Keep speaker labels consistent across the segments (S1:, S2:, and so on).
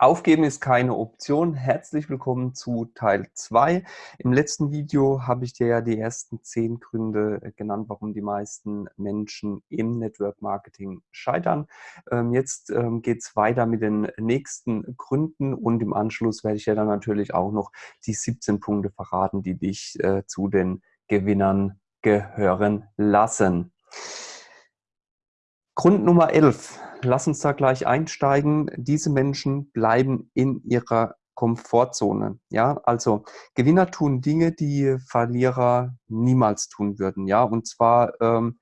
S1: Aufgeben ist keine Option. Herzlich willkommen zu Teil 2. Im letzten Video habe ich dir ja die ersten zehn Gründe äh, genannt, warum die meisten Menschen im Network Marketing scheitern. Ähm, jetzt ähm, geht es weiter mit den nächsten Gründen und im Anschluss werde ich ja dann natürlich auch noch die 17 Punkte verraten, die dich äh, zu den Gewinnern gehören lassen. Grund Nummer 11. Lass uns da gleich einsteigen. Diese Menschen bleiben in ihrer Komfortzone. Ja, also Gewinner tun Dinge, die Verlierer niemals tun würden. Ja, und zwar ähm,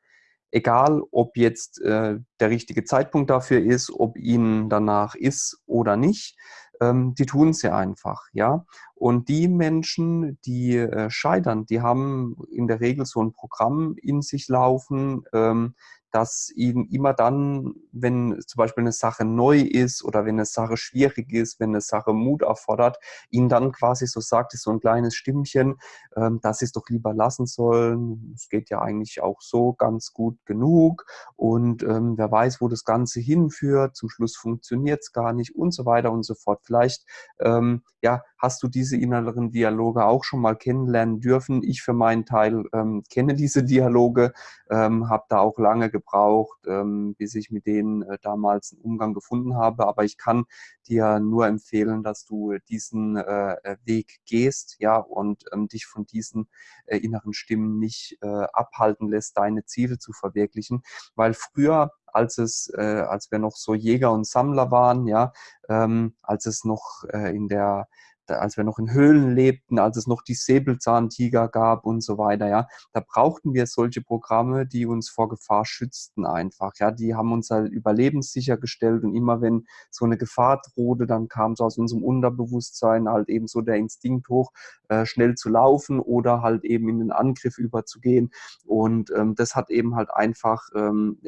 S1: egal, ob jetzt äh, der richtige Zeitpunkt dafür ist, ob ihnen danach ist oder nicht. Ähm, die tun es ja einfach. Ja, und die Menschen, die äh, scheitern, die haben in der Regel so ein Programm in sich laufen. Ähm, dass ihnen immer dann, wenn zum Beispiel eine Sache neu ist oder wenn eine Sache schwierig ist, wenn eine Sache Mut erfordert, ihnen dann quasi so sagt, ist so ein kleines Stimmchen, ähm, dass sie es doch lieber lassen sollen. Es geht ja eigentlich auch so ganz gut genug und ähm, wer weiß, wo das Ganze hinführt. Zum Schluss funktioniert es gar nicht und so weiter und so fort. Vielleicht ähm, ja, hast du diese inneren Dialoge auch schon mal kennenlernen dürfen. Ich für meinen Teil ähm, kenne diese Dialoge, ähm, habe da auch lange gebraucht, ähm, bis ich mit denen äh, damals einen Umgang gefunden habe. Aber ich kann dir nur empfehlen, dass du diesen äh, Weg gehst, ja, und ähm, dich von diesen äh, inneren Stimmen nicht äh, abhalten lässt, deine Ziele zu verwirklichen. Weil früher als es, äh, als wir noch so Jäger und Sammler waren, ja, ähm, als es noch äh, in der als wir noch in Höhlen lebten, als es noch die Säbelzahntiger gab und so weiter, ja, da brauchten wir solche Programme, die uns vor Gefahr schützten einfach, ja, die haben uns halt überlebenssicher gestellt und immer wenn so eine Gefahr drohte, dann kam so aus unserem Unterbewusstsein halt eben so der Instinkt hoch, äh, schnell zu laufen oder halt eben in den Angriff überzugehen. Und ähm, das hat eben halt einfach ähm,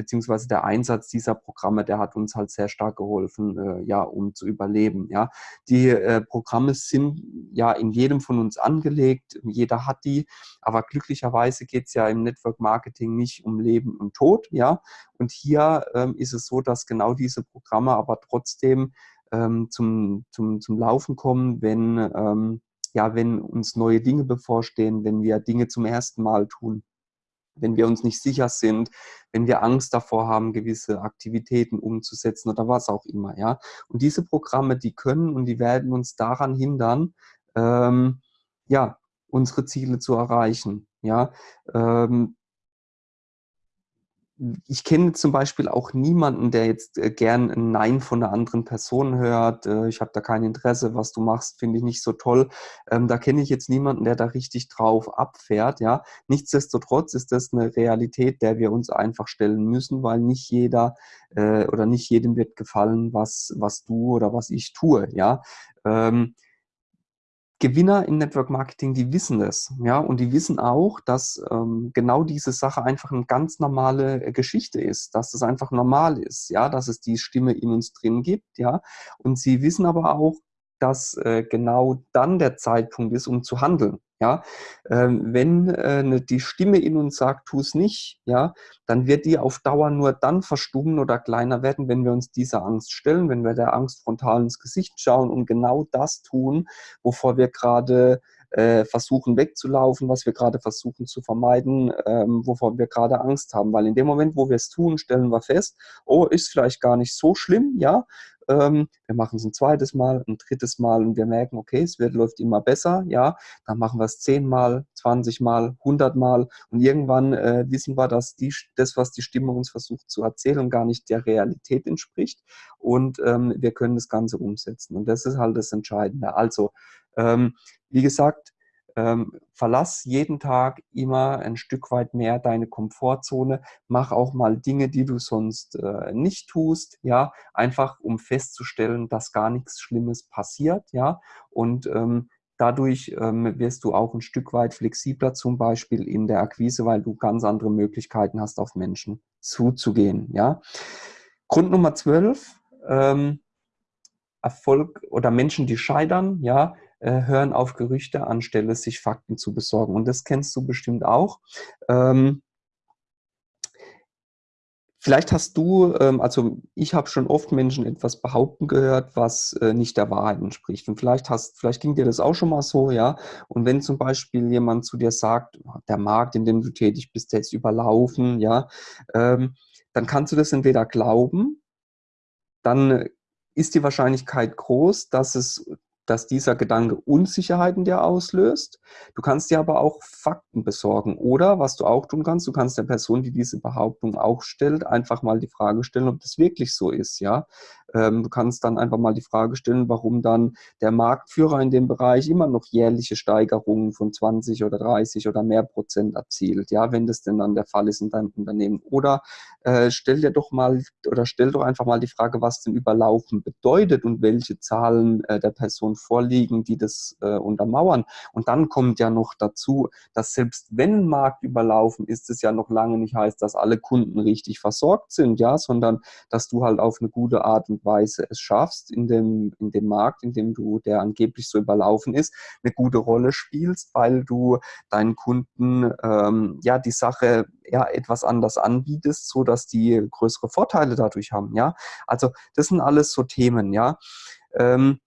S1: beziehungsweise der Einsatz dieser Programme, der hat uns halt sehr stark geholfen, äh, ja, um zu überleben. Ja, die äh, Programme sind ja in jedem von uns angelegt, jeder hat die, aber glücklicherweise geht es ja im Network Marketing nicht um Leben und Tod, ja. Und hier ähm, ist es so, dass genau diese Programme aber trotzdem ähm, zum, zum, zum Laufen kommen, wenn ähm, ja, wenn uns neue Dinge bevorstehen, wenn wir Dinge zum ersten Mal tun wenn wir uns nicht sicher sind, wenn wir Angst davor haben, gewisse Aktivitäten umzusetzen oder was auch immer. Ja? Und diese Programme, die können und die werden uns daran hindern, ähm, ja, unsere Ziele zu erreichen. Ja? Ähm, ich kenne zum Beispiel auch niemanden, der jetzt äh, gern ein Nein von einer anderen Person hört. Äh, ich habe da kein Interesse, was du machst, finde ich nicht so toll. Ähm, da kenne ich jetzt niemanden, der da richtig drauf abfährt. Ja, nichtsdestotrotz ist das eine Realität, der wir uns einfach stellen müssen, weil nicht jeder äh, oder nicht jedem wird gefallen, was was du oder was ich tue. Ja. Ähm, Gewinner im Network Marketing, die wissen das, ja, und die wissen auch, dass ähm, genau diese Sache einfach eine ganz normale äh, Geschichte ist, dass das einfach normal ist, ja, dass es die Stimme in uns drin gibt, ja, und sie wissen aber auch, dass äh, genau dann der Zeitpunkt ist, um zu handeln. Ja, ähm, wenn äh, ne, die Stimme in uns sagt, tu es nicht, ja, dann wird die auf Dauer nur dann verstummen oder kleiner werden, wenn wir uns dieser Angst stellen, wenn wir der Angst frontal ins Gesicht schauen und genau das tun, wovor wir gerade äh, versuchen wegzulaufen, was wir gerade versuchen zu vermeiden, ähm, wovor wir gerade Angst haben. Weil in dem Moment, wo wir es tun, stellen wir fest, oh, ist vielleicht gar nicht so schlimm, ja, ähm, wir machen es ein zweites Mal, ein drittes Mal und wir merken, okay, es wird, läuft immer besser, ja, dann machen wir es zehnmal, zwanzigmal, hundertmal und irgendwann äh, wissen wir, dass die, das, was die Stimme uns versucht zu erzählen, gar nicht der Realität entspricht und ähm, wir können das Ganze umsetzen und das ist halt das Entscheidende. Also, ähm, wie gesagt, ähm, verlass jeden Tag immer ein Stück weit mehr deine Komfortzone. Mach auch mal Dinge, die du sonst äh, nicht tust, ja, einfach um festzustellen, dass gar nichts Schlimmes passiert, ja, und ähm, dadurch ähm, wirst du auch ein Stück weit flexibler zum Beispiel in der Akquise, weil du ganz andere Möglichkeiten hast, auf Menschen zuzugehen, ja. Grund Nummer 12, ähm, Erfolg oder Menschen, die scheitern, ja, äh, hören auf Gerüchte anstelle sich Fakten zu besorgen. Und das kennst du bestimmt auch. Ähm, Vielleicht hast du, ähm, also ich habe schon oft Menschen etwas behaupten gehört, was äh, nicht der Wahrheit entspricht. Und vielleicht hast, vielleicht ging dir das auch schon mal so, ja. Und wenn zum Beispiel jemand zu dir sagt, der Markt, in dem du tätig bist, der ist überlaufen, ja, ähm, dann kannst du das entweder glauben, dann ist die Wahrscheinlichkeit groß, dass es dass dieser Gedanke Unsicherheiten dir auslöst. Du kannst dir aber auch Fakten besorgen. Oder was du auch tun kannst, du kannst der Person, die diese Behauptung auch stellt, einfach mal die Frage stellen, ob das wirklich so ist. Ja, ähm, du kannst dann einfach mal die Frage stellen, warum dann der Marktführer in dem Bereich immer noch jährliche Steigerungen von 20 oder 30 oder mehr Prozent erzielt. Ja, wenn das denn dann der Fall ist in deinem Unternehmen. Oder äh, stell dir doch mal oder stell doch einfach mal die Frage, was denn Überlaufen bedeutet und welche Zahlen äh, der Person vorliegen, die das äh, untermauern. Und dann kommt ja noch dazu, dass selbst wenn Markt überlaufen ist, es ja noch lange nicht heißt, dass alle Kunden richtig versorgt sind, ja, sondern dass du halt auf eine gute Art und Weise es schaffst, in dem, in dem Markt, in dem du, der angeblich so überlaufen ist, eine gute Rolle spielst, weil du deinen Kunden ähm, ja die Sache ja etwas anders anbietest, so dass die größere Vorteile dadurch haben, ja. Also das sind alles so Themen, ja. Ähm,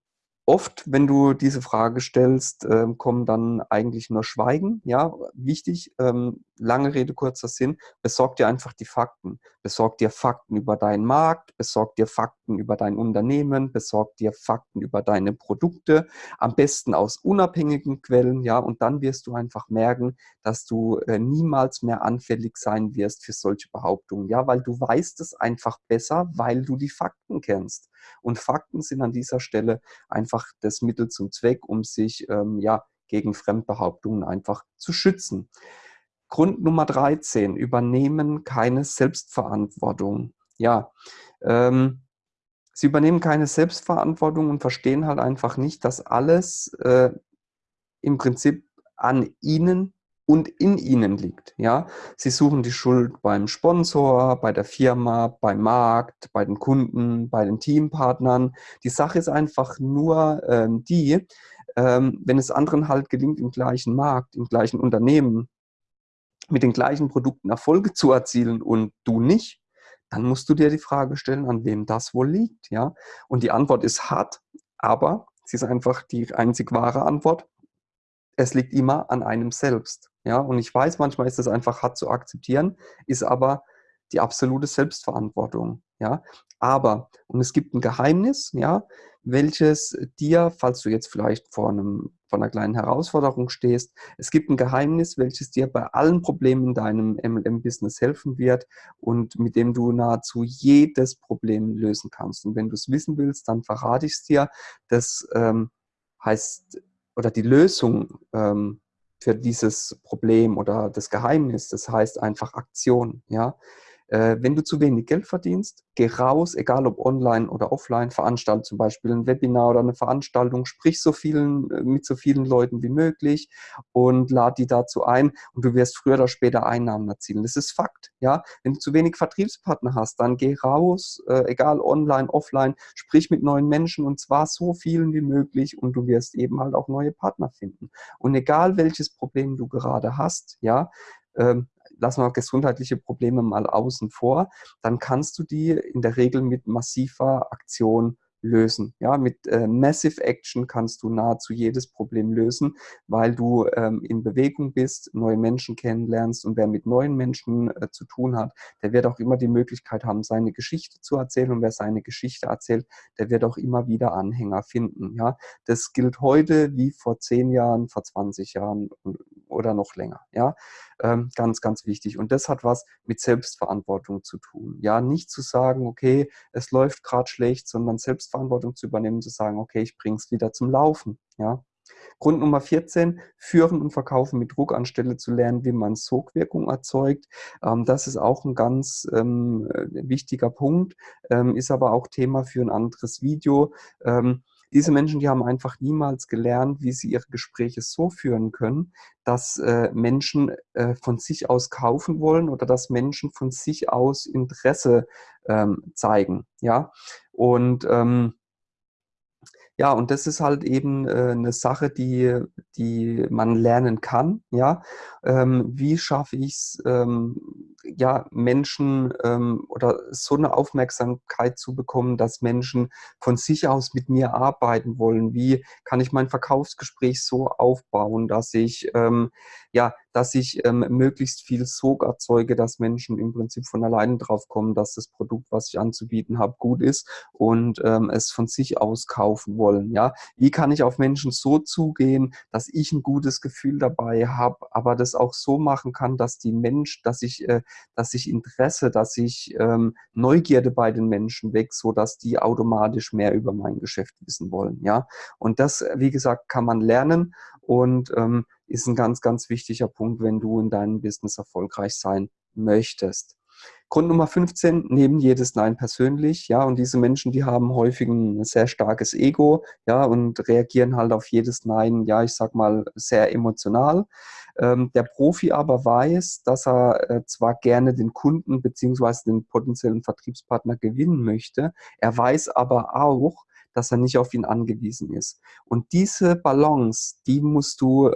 S1: Oft, wenn du diese Frage stellst, äh, kommen dann eigentlich nur Schweigen. Ja, wichtig, ähm, lange Rede, kurzer Sinn, besorg dir einfach die Fakten. Besorg dir Fakten über deinen Markt, besorg dir Fakten über dein Unternehmen, besorg dir Fakten über deine Produkte, am besten aus unabhängigen Quellen, ja, und dann wirst du einfach merken, dass du äh, niemals mehr anfällig sein wirst für solche Behauptungen, ja, weil du weißt es einfach besser, weil du die Fakten kennst. Und Fakten sind an dieser Stelle einfach das Mittel zum Zweck, um sich ähm, ja, gegen Fremdbehauptungen einfach zu schützen. Grund Nummer 13, übernehmen keine Selbstverantwortung. Ja, ähm, sie übernehmen keine Selbstverantwortung und verstehen halt einfach nicht, dass alles äh, im Prinzip an ihnen und in ihnen liegt. Ja? Sie suchen die Schuld beim Sponsor, bei der Firma, beim Markt, bei den Kunden, bei den Teampartnern. Die Sache ist einfach nur ähm, die, ähm, wenn es anderen halt gelingt, im gleichen Markt, im gleichen Unternehmen, mit den gleichen Produkten Erfolge zu erzielen und du nicht, dann musst du dir die Frage stellen, an wem das wohl liegt. Ja? Und die Antwort ist hart, aber sie ist einfach die einzig wahre Antwort. Es liegt immer an einem selbst. Ja, und ich weiß, manchmal ist es einfach hart zu akzeptieren, ist aber die absolute Selbstverantwortung. Ja, aber, und es gibt ein Geheimnis, ja, welches dir, falls du jetzt vielleicht vor, einem, vor einer kleinen Herausforderung stehst, es gibt ein Geheimnis, welches dir bei allen Problemen in deinem MLM-Business helfen wird und mit dem du nahezu jedes Problem lösen kannst. Und wenn du es wissen willst, dann verrate ich es dir. Das ähm, heißt, oder die Lösung ähm, für dieses Problem oder das Geheimnis. Das heißt einfach Aktion. Ja? Äh, wenn du zu wenig Geld verdienst, geh raus, egal ob online oder offline, veranstalte zum Beispiel ein Webinar oder eine Veranstaltung, sprich so vielen, äh, mit so vielen Leuten wie möglich und lad die dazu ein und du wirst früher oder später Einnahmen erzielen. Das ist Fakt. Ja? Wenn du zu wenig Vertriebspartner hast, dann geh raus, äh, egal online, offline, sprich mit neuen Menschen und zwar so vielen wie möglich und du wirst eben halt auch neue Partner finden. Und egal welches Problem du gerade hast, ja, ähm, lassen wir gesundheitliche Probleme mal außen vor, dann kannst du die in der Regel mit massiver Aktion lösen. Ja, mit äh, Massive Action kannst du nahezu jedes Problem lösen, weil du ähm, in Bewegung bist, neue Menschen kennenlernst und wer mit neuen Menschen äh, zu tun hat, der wird auch immer die Möglichkeit haben, seine Geschichte zu erzählen und wer seine Geschichte erzählt, der wird auch immer wieder Anhänger finden. Ja, das gilt heute wie vor zehn Jahren, vor 20 Jahren oder noch länger. Ja, ähm, ganz, ganz wichtig. Und das hat was mit Selbstverantwortung zu tun. Ja, nicht zu sagen, okay, es läuft gerade schlecht, sondern Selbstverantwortung zu übernehmen, zu sagen, okay, ich bringe es wieder zum Laufen. Ja. Grund Nummer 14, führen und verkaufen mit Druck anstelle zu lernen, wie man Sogwirkung erzeugt. Ähm, das ist auch ein ganz ähm, äh, wichtiger Punkt, ähm, ist aber auch Thema für ein anderes Video. Diese Menschen, die haben einfach niemals gelernt, wie sie ihre Gespräche so führen können, dass äh, Menschen äh, von sich aus kaufen wollen oder dass Menschen von sich aus Interesse zeigen. Ja, und ähm, Ja, und das ist halt eben äh, 'ne Sache, die die man lernen kann, ja. Ähm, wie schaffe ich's, ähm, ja, Menschen, ähm, oder so eine Aufmerksamkeit zu bekommen, dass Menschen von sich aus mit mir arbeiten wollen? Wie kann ich mein Verkaufsgespräch so aufbauen, dass ich, ähm, ja, dass ich, ähm, möglichst viel Sog erzeuge, dass Menschen im Prinzip von alleine drauf kommen, dass das Produkt, was ich anzubieten habe, gut ist und, ähm, es von sich aus kaufen wollen, ja? Wie kann ich auf Menschen so zugehen, dass ich ein gutes Gefühl dabei habe, aber das auch so machen kann, dass die Mensch dass ich äh, dass ich Interesse, dass ich, ähm, Neugierde bei den Menschen wecke, sodass die automatisch mehr über mein Geschäft wissen wollen, ja? Und das, wie gesagt, kann man lernen und, ähm, ist ein ganz, ganz wichtiger Punkt, wenn du in deinem Business erfolgreich sein möchtest. Grund Nummer 15, nehmen jedes Nein persönlich, ja, und diese Menschen, die haben häufig ein sehr starkes Ego, ja, und reagieren halt auf jedes Nein, ja, ich sag mal, sehr emotional. Ähm, der Profi aber weiß, dass er äh, zwar gerne den Kunden beziehungsweise den potenziellen Vertriebspartner gewinnen möchte, er weiß aber auch, dass er nicht auf ihn angewiesen ist. Und diese Balance, die musst du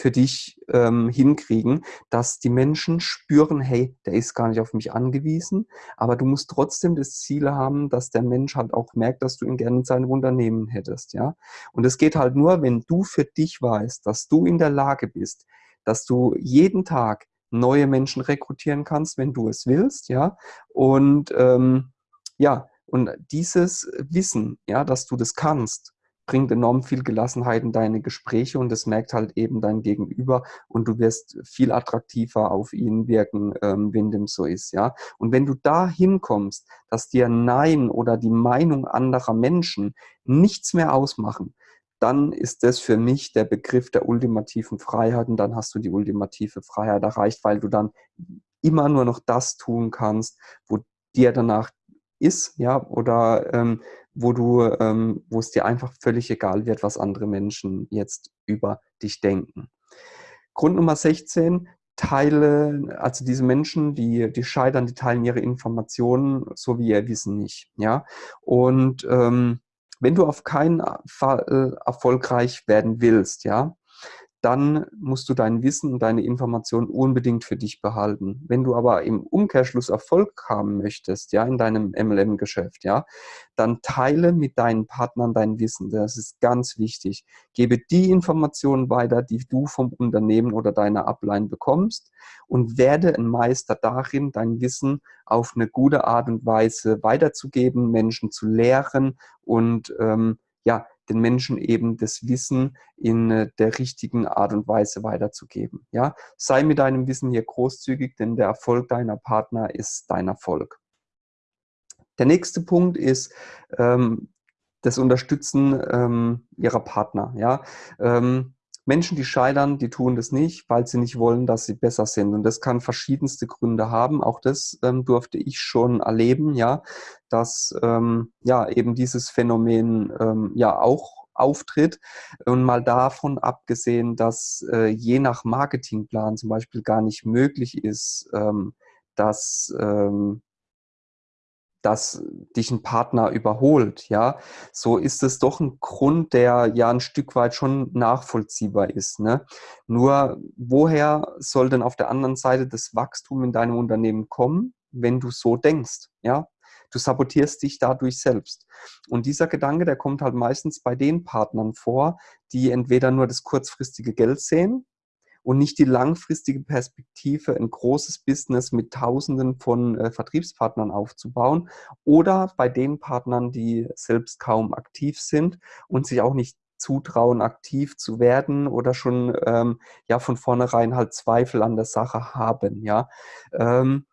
S1: für dich ähm, hinkriegen, dass die Menschen spüren, hey, der ist gar nicht auf mich angewiesen, aber du musst trotzdem das Ziel haben, dass der Mensch halt auch merkt, dass du ihn gerne in seinem Unternehmen hättest, ja. Und es geht halt nur, wenn du für dich weißt, dass du in der Lage bist, dass du jeden Tag neue Menschen rekrutieren kannst, wenn du es willst, ja. Und ähm, ja, und dieses Wissen, ja, dass du das kannst, bringt enorm viel Gelassenheit in deine Gespräche und das merkt halt eben dein Gegenüber und du wirst viel attraktiver auf ihn wirken, ähm, wenn dem so ist, ja. Und wenn du da hinkommst, dass dir Nein oder die Meinung anderer Menschen nichts mehr ausmachen, dann ist das für mich der Begriff der ultimativen Freiheit und dann hast du die ultimative Freiheit erreicht, weil du dann immer nur noch das tun kannst, wo dir danach ist, ja, oder ähm, wo du, ähm, wo es dir einfach völlig egal wird, was andere Menschen jetzt über dich denken. Grund Nummer 16, teile, also diese Menschen, die, die scheitern, die teilen ihre Informationen so wie ihr Wissen nicht, ja. Und ähm, wenn du auf keinen Fall erfolgreich werden willst, ja, dann musst du dein Wissen und deine Informationen unbedingt für dich behalten. Wenn du aber im Umkehrschluss Erfolg haben möchtest, ja, in deinem MLM-Geschäft, ja, dann teile mit deinen Partnern dein Wissen. Das ist ganz wichtig. Gebe die Informationen weiter, die du vom Unternehmen oder deiner Upline bekommst und werde ein Meister darin, dein Wissen auf eine gute Art und Weise weiterzugeben, Menschen zu lehren und ähm, ja, den Menschen eben das Wissen in äh, der richtigen Art und Weise weiterzugeben. Ja? Sei mit deinem Wissen hier großzügig, denn der Erfolg deiner Partner ist dein Erfolg. Der nächste Punkt ist ähm, das Unterstützen ähm, ihrer Partner. Ja? Ähm, Menschen, die scheitern, die tun das nicht, weil sie nicht wollen, dass sie besser sind. Und das kann verschiedenste Gründe haben. Auch das ähm, durfte ich schon erleben, ja, dass ähm, ja eben dieses Phänomen ähm, ja auch auftritt. Und mal davon abgesehen, dass äh, je nach Marketingplan zum Beispiel gar nicht möglich ist, ähm, dass ähm, dass dich ein Partner überholt, ja, so ist es doch ein Grund, der ja ein Stück weit schon nachvollziehbar ist. Ne? Nur woher soll denn auf der anderen Seite das Wachstum in deinem Unternehmen kommen, wenn du so denkst, ja? Du sabotierst dich dadurch selbst. Und dieser Gedanke, der kommt halt meistens bei den Partnern vor, die entweder nur das kurzfristige Geld sehen, und nicht die langfristige Perspektive, ein großes Business mit Tausenden von äh, Vertriebspartnern aufzubauen oder bei den Partnern, die selbst kaum aktiv sind und sich auch nicht zutrauen, aktiv zu werden oder schon ähm, ja von vornherein halt Zweifel an der Sache haben. Ja. Ähm,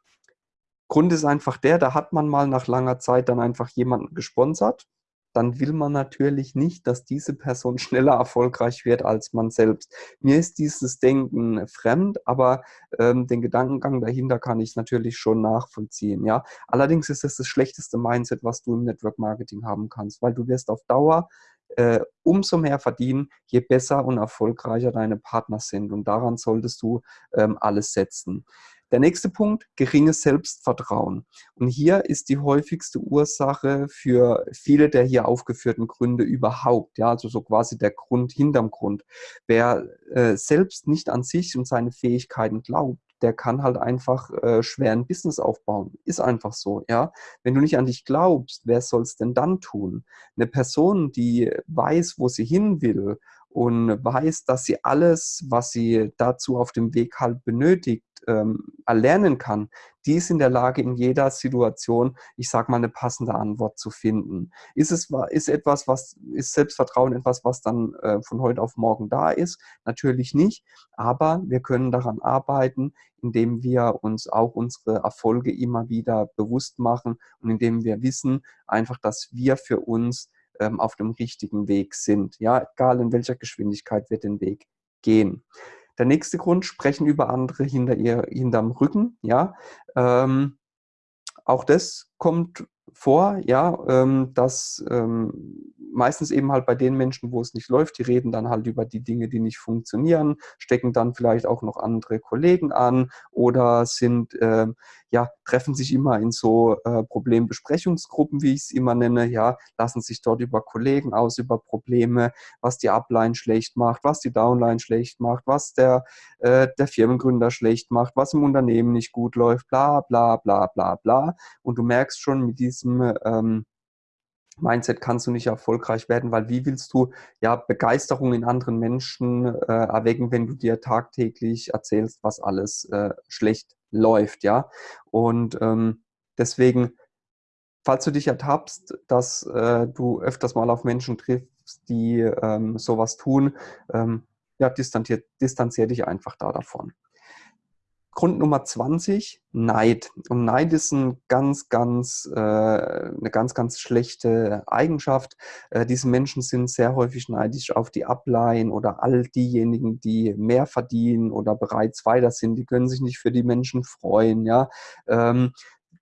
S1: Grund ist einfach der, da hat man mal nach langer Zeit dann einfach jemanden gesponsert dann will man natürlich nicht, dass diese Person schneller erfolgreich wird als man selbst. Mir ist dieses Denken fremd, aber ähm, den Gedankengang dahinter kann ich natürlich schon nachvollziehen. Ja? Allerdings ist es das schlechteste Mindset, was du im Network Marketing haben kannst, weil du wirst auf Dauer äh, umso mehr verdienen, je besser und erfolgreicher deine Partner sind. Und daran solltest du ähm, alles setzen. Der nächste Punkt, geringes Selbstvertrauen. Und hier ist die häufigste Ursache für viele der hier aufgeführten Gründe überhaupt, ja, also so quasi der Grund hinterm Grund. Wer äh, selbst nicht an sich und seine Fähigkeiten glaubt, der kann halt einfach äh, schwer ein Business aufbauen. Ist einfach so, ja. Wenn du nicht an dich glaubst, wer soll es denn dann tun? Eine Person, die weiß, wo sie hin will und weiß, dass sie alles, was sie dazu auf dem Weg halt benötigt, ähm, erlernen kann, die ist in der Lage, in jeder Situation, ich sage mal, eine passende Antwort zu finden. Ist es ist etwas, was ist Selbstvertrauen etwas, was dann äh, von heute auf morgen da ist? Natürlich nicht, aber wir können daran arbeiten, indem wir uns auch unsere Erfolge immer wieder bewusst machen und indem wir wissen einfach, dass wir für uns ähm, auf dem richtigen Weg sind. Ja, egal in welcher Geschwindigkeit wir den Weg gehen. Der nächste Grund, sprechen über andere hinter ihr, hinterm Rücken. Ja, ähm, auch das kommt vor, ja, ähm, dass ähm, meistens eben halt bei den Menschen, wo es nicht läuft, die reden dann halt über die Dinge, die nicht funktionieren, stecken dann vielleicht auch noch andere Kollegen an oder sind, äh, ja, treffen sich immer in so äh, Problembesprechungsgruppen, wie ich es immer nenne, ja, lassen sich dort über Kollegen aus, über Probleme, was die Upline schlecht macht, was die Downline schlecht macht, was der, äh, der Firmengründer schlecht macht, was im Unternehmen nicht gut läuft, bla bla bla bla bla. Und du merkst schon mit diesem ähm, Mindset kannst du nicht erfolgreich werden, weil wie willst du ja Begeisterung in anderen Menschen äh, erwecken, wenn du dir tagtäglich erzählst, was alles äh, schlecht läuft, ja? Und ähm, deswegen, falls du dich ertappst, dass äh, du öfters mal auf Menschen triffst, die ähm, sowas tun, ähm, ja, distanzier, distanzier dich einfach da davon. Grund Nummer 20, Neid. Und Neid ist ein ganz, ganz, äh, eine ganz, ganz schlechte Eigenschaft. Äh, diese Menschen sind sehr häufig neidisch auf die Ableihen oder all diejenigen, die mehr verdienen oder bereits weiter sind. Die können sich nicht für die Menschen freuen. Ja? Ähm,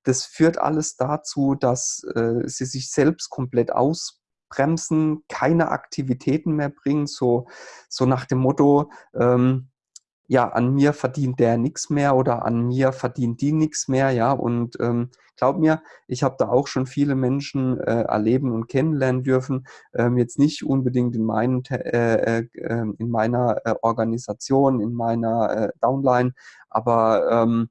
S1: das führt alles dazu, dass äh, sie sich selbst komplett ausbremsen, keine Aktivitäten mehr bringen, so, so nach dem Motto, ähm, ja, an mir verdient der nichts mehr oder an mir verdient die nichts mehr, ja. Und ähm, glaub mir, ich habe da auch schon viele Menschen äh, erleben und kennenlernen dürfen. Ähm, jetzt nicht unbedingt in, meinen, äh, äh, ähm, in meiner äh, Organisation, in meiner äh, Downline, aber ähm,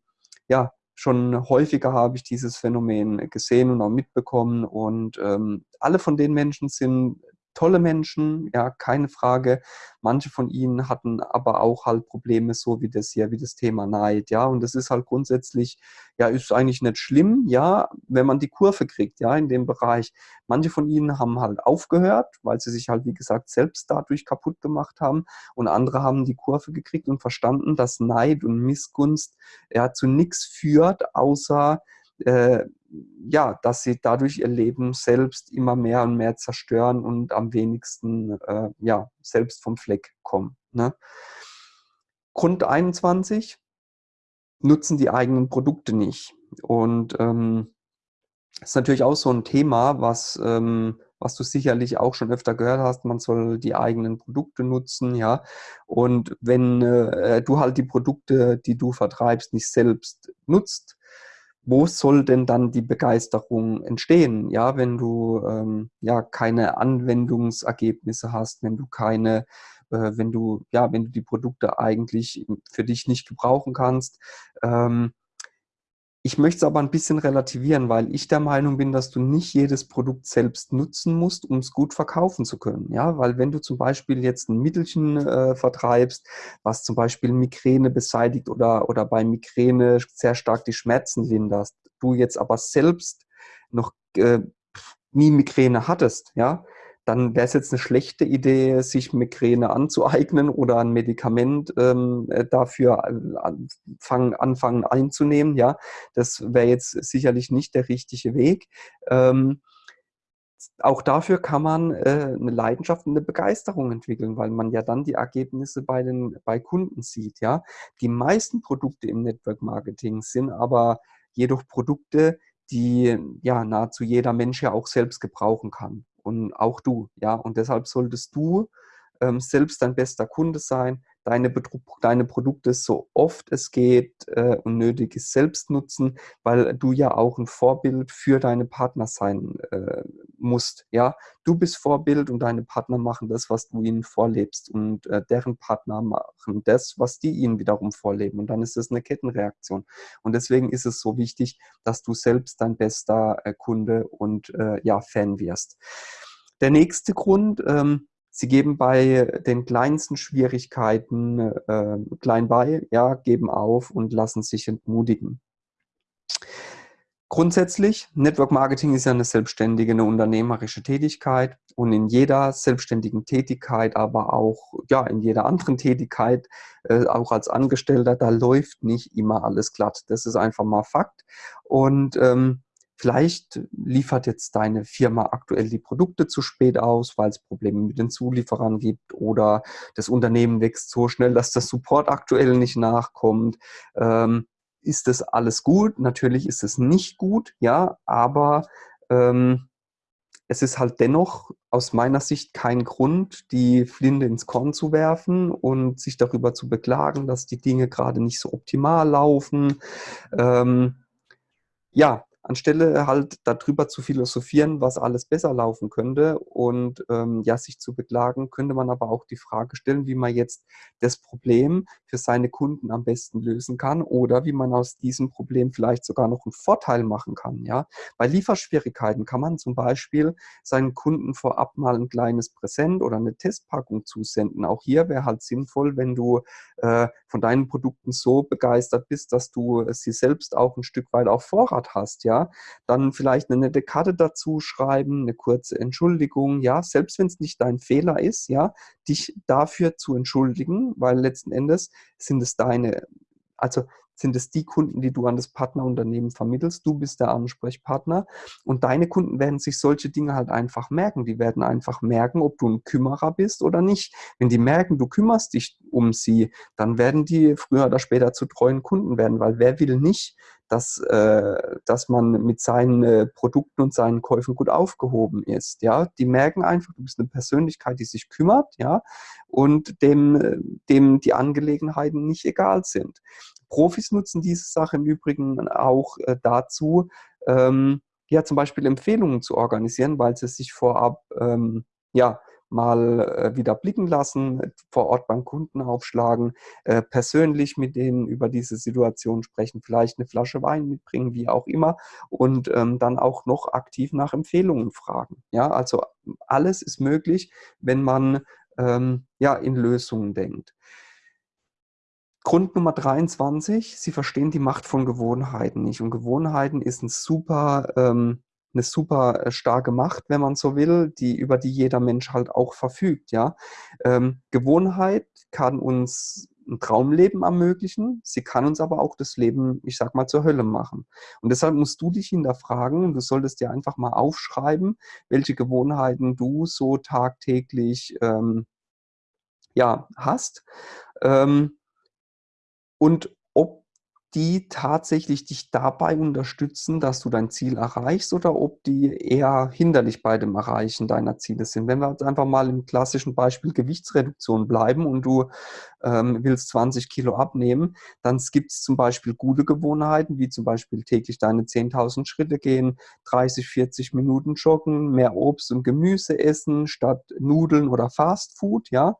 S1: ja, schon häufiger habe ich dieses Phänomen gesehen und auch mitbekommen. Und ähm, alle von den Menschen sind tolle Menschen, ja, keine Frage. Manche von ihnen hatten aber auch halt Probleme, so wie das hier, wie das Thema Neid, ja. Und das ist halt grundsätzlich, ja, ist eigentlich nicht schlimm, ja, wenn man die Kurve kriegt, ja, in dem Bereich. Manche von ihnen haben halt aufgehört, weil sie sich halt, wie gesagt, selbst dadurch kaputt gemacht haben. Und andere haben die Kurve gekriegt und verstanden, dass Neid und Missgunst ja zu nichts führt, außer äh, ja, dass sie dadurch ihr Leben selbst immer mehr und mehr zerstören und am wenigsten äh, ja, selbst vom Fleck kommen. Ne? Grund 21 nutzen die eigenen Produkte nicht. Und ähm, ist natürlich auch so ein Thema, was, ähm, was du sicherlich auch schon öfter gehört hast. Man soll die eigenen Produkte nutzen, ja. Und wenn äh, du halt die Produkte, die du vertreibst, nicht selbst nutzt, wo soll denn dann die Begeisterung entstehen? Ja, wenn du ähm, ja keine Anwendungsergebnisse hast, wenn du keine, äh, wenn du ja, wenn du die Produkte eigentlich für dich nicht gebrauchen kannst. Ähm, ich möchte es aber ein bisschen relativieren, weil ich der Meinung bin, dass du nicht jedes Produkt selbst nutzen musst, um es gut verkaufen zu können. Ja, weil wenn du zum Beispiel jetzt ein Mittelchen äh, vertreibst, was zum Beispiel Migräne beseitigt oder, oder bei Migräne sehr stark die Schmerzen linderst, du jetzt aber selbst noch äh, nie Migräne hattest, ja, dann wäre es jetzt eine schlechte Idee, sich Migräne anzueignen oder ein Medikament ähm, äh, dafür anfangen, anfangen einzunehmen. Ja, das wäre jetzt sicherlich nicht der richtige Weg. Ähm, auch dafür kann man äh, eine Leidenschaft und eine Begeisterung entwickeln, weil man ja dann die Ergebnisse bei den bei Kunden sieht. Ja, die meisten Produkte im Network Marketing sind aber jedoch Produkte, die ja nahezu jeder Mensch ja auch selbst gebrauchen kann und auch du, ja. Und deshalb solltest du ähm, selbst dein bester Kunde sein, deine, deine Produkte so oft es geht äh, und nötig ist selbst nutzen, weil du ja auch ein Vorbild für deine Partner sein äh, musst. Ja, du bist Vorbild und deine Partner machen das, was du ihnen vorlebst und äh, deren Partner machen das, was die ihnen wiederum vorleben und dann ist es eine Kettenreaktion. Und deswegen ist es so wichtig, dass du selbst dein bester äh, Kunde und äh, ja Fan wirst. Der nächste Grund, ähm, Sie geben bei den kleinsten Schwierigkeiten äh, klein bei, ja, geben auf und lassen sich entmutigen. Grundsätzlich, Network Marketing ist ja eine selbstständige, eine unternehmerische Tätigkeit und in jeder selbstständigen Tätigkeit, aber auch ja, in jeder anderen Tätigkeit, äh, auch als Angestellter, da läuft nicht immer alles glatt. Das ist einfach mal Fakt. Und ähm, Vielleicht liefert jetzt deine Firma aktuell die Produkte zu spät aus, weil es Probleme mit den Zulieferern gibt oder das Unternehmen wächst so schnell, dass der Support aktuell nicht nachkommt. Ähm, ist das alles gut? Natürlich ist es nicht gut, ja, aber ähm, es ist halt dennoch aus meiner Sicht kein Grund, die Flinte ins Korn zu werfen und sich darüber zu beklagen, dass die Dinge gerade nicht so optimal laufen. Ähm, ja, anstelle halt darüber zu philosophieren, was alles besser laufen könnte und ähm, ja, sich zu beklagen, könnte man aber auch die Frage stellen, wie man jetzt das Problem für seine Kunden am besten lösen kann oder wie man aus diesem Problem vielleicht sogar noch einen Vorteil machen kann. Ja? Bei Lieferschwierigkeiten kann man zum Beispiel seinen Kunden vorab mal ein kleines Präsent oder eine Testpackung zusenden. Auch hier wäre halt sinnvoll, wenn du äh, von deinen Produkten so begeistert bist, dass du sie selbst auch ein Stück weit auf Vorrat hast. Ja? Ja, dann vielleicht eine nette Karte dazu schreiben, eine kurze Entschuldigung, ja, selbst wenn es nicht dein Fehler ist, ja, dich dafür zu entschuldigen, weil letzten Endes sind es deine, also sind es die Kunden, die du an das Partnerunternehmen vermittelst. Du bist der Ansprechpartner und deine Kunden werden sich solche Dinge halt einfach merken. Die werden einfach merken, ob du ein Kümmerer bist oder nicht. Wenn die merken, du kümmerst dich um sie, dann werden die früher oder später zu treuen Kunden werden, weil wer will nicht, dass, äh, dass man mit seinen äh, Produkten und seinen Käufen gut aufgehoben ist. Ja, die merken einfach, du bist eine Persönlichkeit, die sich kümmert, ja, und dem, äh, dem die Angelegenheiten nicht egal sind. Profis nutzen diese Sache im Übrigen auch äh, dazu, ähm, ja, zum Beispiel Empfehlungen zu organisieren, weil sie sich vorab ähm, ja, mal äh, wieder blicken lassen, vor Ort beim Kunden aufschlagen, äh, persönlich mit denen über diese Situation sprechen, vielleicht eine Flasche Wein mitbringen, wie auch immer, und ähm, dann auch noch aktiv nach Empfehlungen fragen. Ja, also alles ist möglich, wenn man ähm, ja in Lösungen denkt. Grund Nummer 23, Sie verstehen die Macht von Gewohnheiten nicht. Und Gewohnheiten ist ein super, ähm, eine super äh, starke Macht, wenn man so will, die, über die jeder Mensch halt auch verfügt. Ja? Ähm, Gewohnheit kann uns ein Traumleben ermöglichen, sie kann uns aber auch das Leben, ich sag mal, zur Hölle machen. Und deshalb musst du dich hinterfragen, du solltest dir einfach mal aufschreiben, welche Gewohnheiten du so tagtäglich ähm, ja, hast. Ähm, und die tatsächlich dich dabei unterstützen, dass du dein Ziel erreichst oder ob die eher hinderlich bei dem Erreichen deiner Ziele sind. Wenn wir jetzt einfach mal im klassischen Beispiel Gewichtsreduktion bleiben und du ähm, willst 20 Kilo abnehmen, dann gibt es zum Beispiel gute Gewohnheiten, wie zum Beispiel täglich deine 10.000 Schritte gehen, 30, 40 Minuten joggen, mehr Obst und Gemüse essen statt Nudeln oder Fast Food. Ja?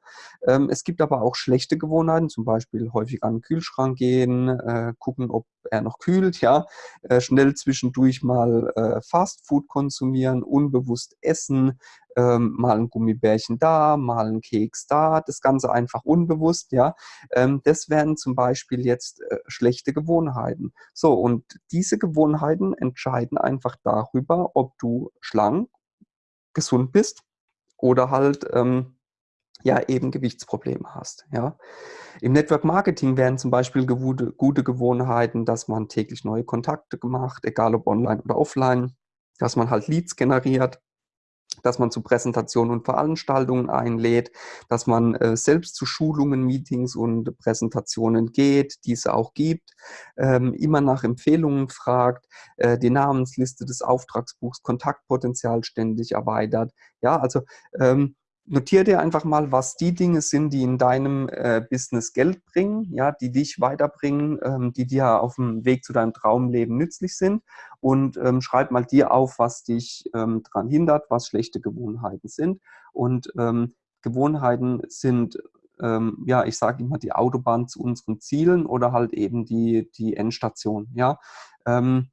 S1: Ähm, es gibt aber auch schlechte Gewohnheiten, zum Beispiel häufig an den Kühlschrank gehen, äh, gucken, ob er noch kühlt, ja, äh, schnell zwischendurch mal äh, Fast Food konsumieren, unbewusst essen, ähm, mal ein Gummibärchen da, mal ein Keks da, das Ganze einfach unbewusst, ja. Ähm, das wären zum Beispiel jetzt äh, schlechte Gewohnheiten. So, und diese Gewohnheiten entscheiden einfach darüber, ob du schlank, gesund bist oder halt ähm, ja eben Gewichtsprobleme hast. Ja. Im Network Marketing wären zum Beispiel gute, gute Gewohnheiten, dass man täglich neue Kontakte macht, egal ob online oder offline, dass man halt Leads generiert, dass man zu Präsentationen und Veranstaltungen einlädt, dass man äh, selbst zu Schulungen, Meetings und Präsentationen geht, diese auch gibt, ähm, immer nach Empfehlungen fragt, äh, die Namensliste des Auftragsbuchs Kontaktpotenzial ständig erweitert. Ja, also ähm, notiere dir einfach mal, was die Dinge sind, die in deinem äh, Business Geld bringen, ja, die dich weiterbringen, ähm, die dir auf dem Weg zu deinem Traumleben nützlich sind und ähm, schreib mal dir auf, was dich ähm, daran hindert, was schlechte Gewohnheiten sind und ähm, Gewohnheiten sind ähm, ja, ich sage immer die Autobahn zu unseren Zielen oder halt eben die, die Endstation, ja. Ähm,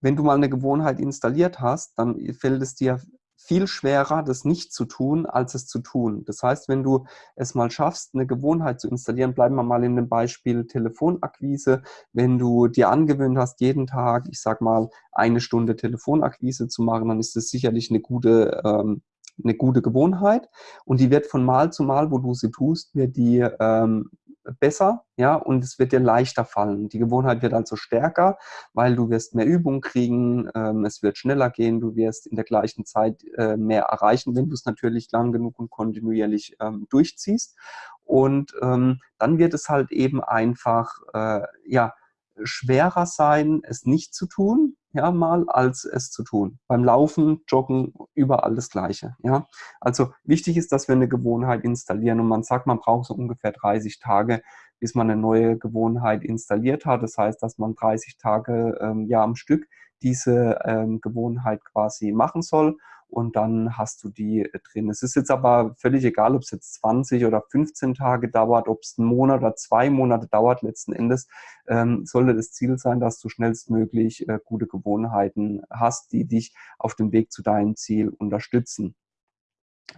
S1: wenn du mal eine Gewohnheit installiert hast, dann fällt es dir viel schwerer, das nicht zu tun, als es zu tun. Das heißt, wenn du es mal schaffst, eine Gewohnheit zu installieren, bleiben wir mal in dem Beispiel Telefonakquise. Wenn du dir angewöhnt hast, jeden Tag, ich sag mal, eine Stunde Telefonakquise zu machen, dann ist das sicherlich eine gute ähm, eine gute Gewohnheit und die wird von Mal zu Mal, wo du sie tust, wird die ähm, besser, ja, und es wird dir leichter fallen. Die Gewohnheit wird also stärker, weil du wirst mehr Übung kriegen, ähm, es wird schneller gehen, du wirst in der gleichen Zeit äh, mehr erreichen, wenn du es natürlich lang genug und kontinuierlich ähm, durchziehst. Und ähm, dann wird es halt eben einfach, äh, ja, schwerer sein, es nicht zu tun, ja, mal, als es zu tun. Beim Laufen, Joggen, überall das Gleiche, ja. Also wichtig ist, dass wir eine Gewohnheit installieren und man sagt, man braucht so ungefähr 30 Tage, bis man eine neue Gewohnheit installiert hat. Das heißt, dass man 30 Tage ähm, ja am Stück diese ähm, Gewohnheit quasi machen soll und dann hast du die äh, drin. Es ist jetzt aber völlig egal, ob es jetzt 20 oder 15 Tage dauert, ob es einen Monat oder zwei Monate dauert. Letzten Endes ähm, sollte das Ziel sein, dass du schnellstmöglich äh, gute Gewohnheiten hast, die dich auf dem Weg zu deinem Ziel unterstützen.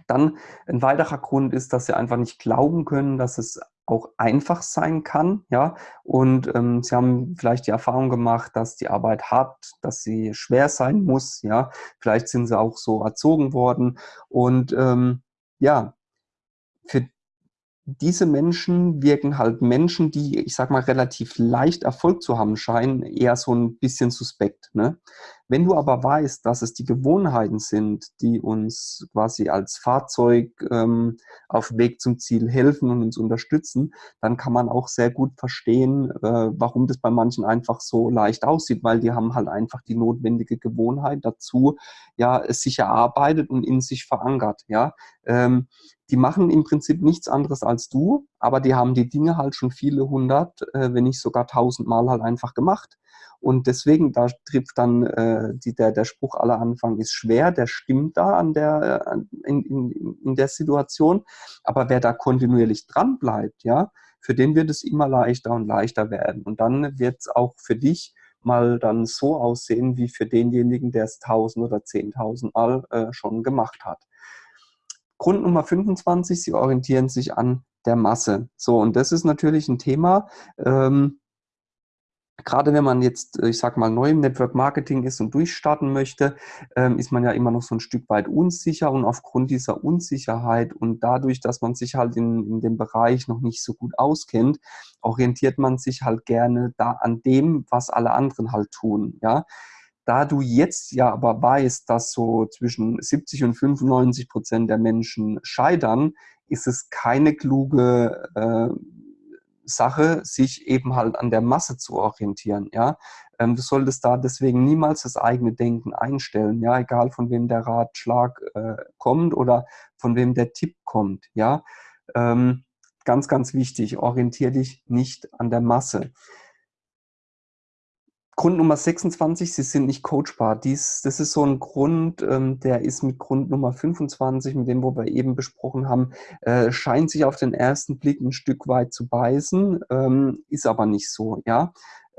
S1: Dann ein weiterer Grund ist, dass sie einfach nicht glauben können, dass es auch einfach sein kann, ja. Und ähm, sie haben vielleicht die Erfahrung gemacht, dass die Arbeit hart, dass sie schwer sein muss, ja. Vielleicht sind sie auch so erzogen worden und ähm, ja, für diese Menschen wirken halt Menschen, die, ich sag mal, relativ leicht Erfolg zu haben scheinen, eher so ein bisschen suspekt. Ne? Wenn du aber weißt, dass es die Gewohnheiten sind, die uns quasi als Fahrzeug ähm, auf Weg zum Ziel helfen und uns unterstützen, dann kann man auch sehr gut verstehen, äh, warum das bei manchen einfach so leicht aussieht, weil die haben halt einfach die notwendige Gewohnheit dazu, ja, es sich erarbeitet und in sich verankert. Ja, ähm, die machen im Prinzip nichts anderes als du, aber die haben die Dinge halt schon viele hundert, äh, wenn nicht sogar tausend Mal halt einfach gemacht. Und deswegen, da trifft dann äh, die, der, der Spruch aller Anfang ist schwer, der stimmt da an der, äh, in, in, in der Situation. Aber wer da kontinuierlich dran bleibt, ja, für den wird es immer leichter und leichter werden. Und dann wird es auch für dich mal dann so aussehen, wie für denjenigen, der es tausend oder zehntausend Mal äh, schon gemacht hat. Grund Nummer 25, sie orientieren sich an der Masse. So, und das ist natürlich ein Thema, ähm, gerade wenn man jetzt, ich sag mal, neu im Network Marketing ist und durchstarten möchte, ähm, ist man ja immer noch so ein Stück weit unsicher und aufgrund dieser Unsicherheit und dadurch, dass man sich halt in, in dem Bereich noch nicht so gut auskennt, orientiert man sich halt gerne da an dem, was alle anderen halt tun, ja. Da du jetzt ja aber weißt, dass so zwischen 70 und 95 Prozent der Menschen scheitern, ist es keine kluge äh, Sache, sich eben halt an der Masse zu orientieren. Ja? Ähm, du solltest da deswegen niemals das eigene Denken einstellen, ja, egal von wem der Ratschlag äh, kommt oder von wem der Tipp kommt. Ja? Ähm, ganz, ganz wichtig, orientiere dich nicht an der Masse. Grund Nummer 26, Sie sind nicht coachbar. Dies, das ist so ein Grund, ähm, der ist mit Grund Nummer 25, mit dem, wo wir eben besprochen haben, äh, scheint sich auf den ersten Blick ein Stück weit zu beißen, ähm, ist aber nicht so, ja.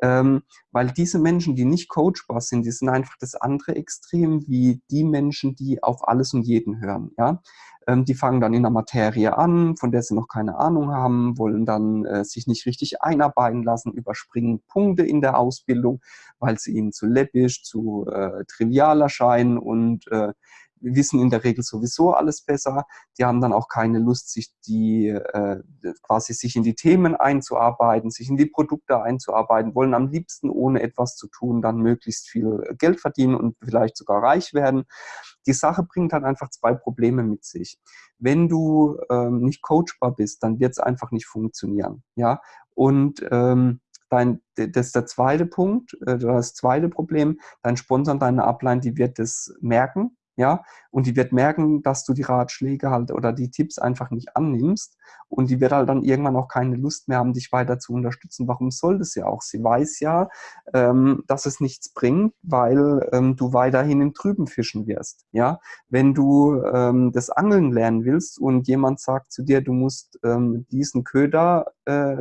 S1: Ähm, weil diese Menschen, die nicht coachbar sind, die sind einfach das andere Extrem wie die Menschen, die auf alles und jeden hören. Ja? Ähm, die fangen dann in der Materie an, von der sie noch keine Ahnung haben, wollen dann äh, sich nicht richtig einarbeiten lassen, überspringen Punkte in der Ausbildung, weil sie ihnen zu läppisch, zu äh, trivial erscheinen und äh, wissen in der Regel sowieso alles besser. Die haben dann auch keine Lust, sich die äh, quasi sich in die Themen einzuarbeiten, sich in die Produkte einzuarbeiten, wollen am liebsten ohne etwas zu tun dann möglichst viel Geld verdienen und vielleicht sogar reich werden. Die Sache bringt halt einfach zwei Probleme mit sich. Wenn du ähm, nicht coachbar bist, dann wird es einfach nicht funktionieren. Ja, und ähm, dein, das ist der zweite Punkt, äh, das zweite Problem, dein Sponsor, deine Upline, die wird das merken ja, und die wird merken, dass du die Ratschläge halt oder die Tipps einfach nicht annimmst und die wird halt dann irgendwann auch keine Lust mehr haben, dich weiter zu unterstützen. Warum soll das ja auch? Sie weiß ja, ähm, dass es nichts bringt, weil ähm, du weiterhin im Trüben fischen wirst, ja. Wenn du ähm, das Angeln lernen willst und jemand sagt zu dir, du musst ähm, diesen Köder äh,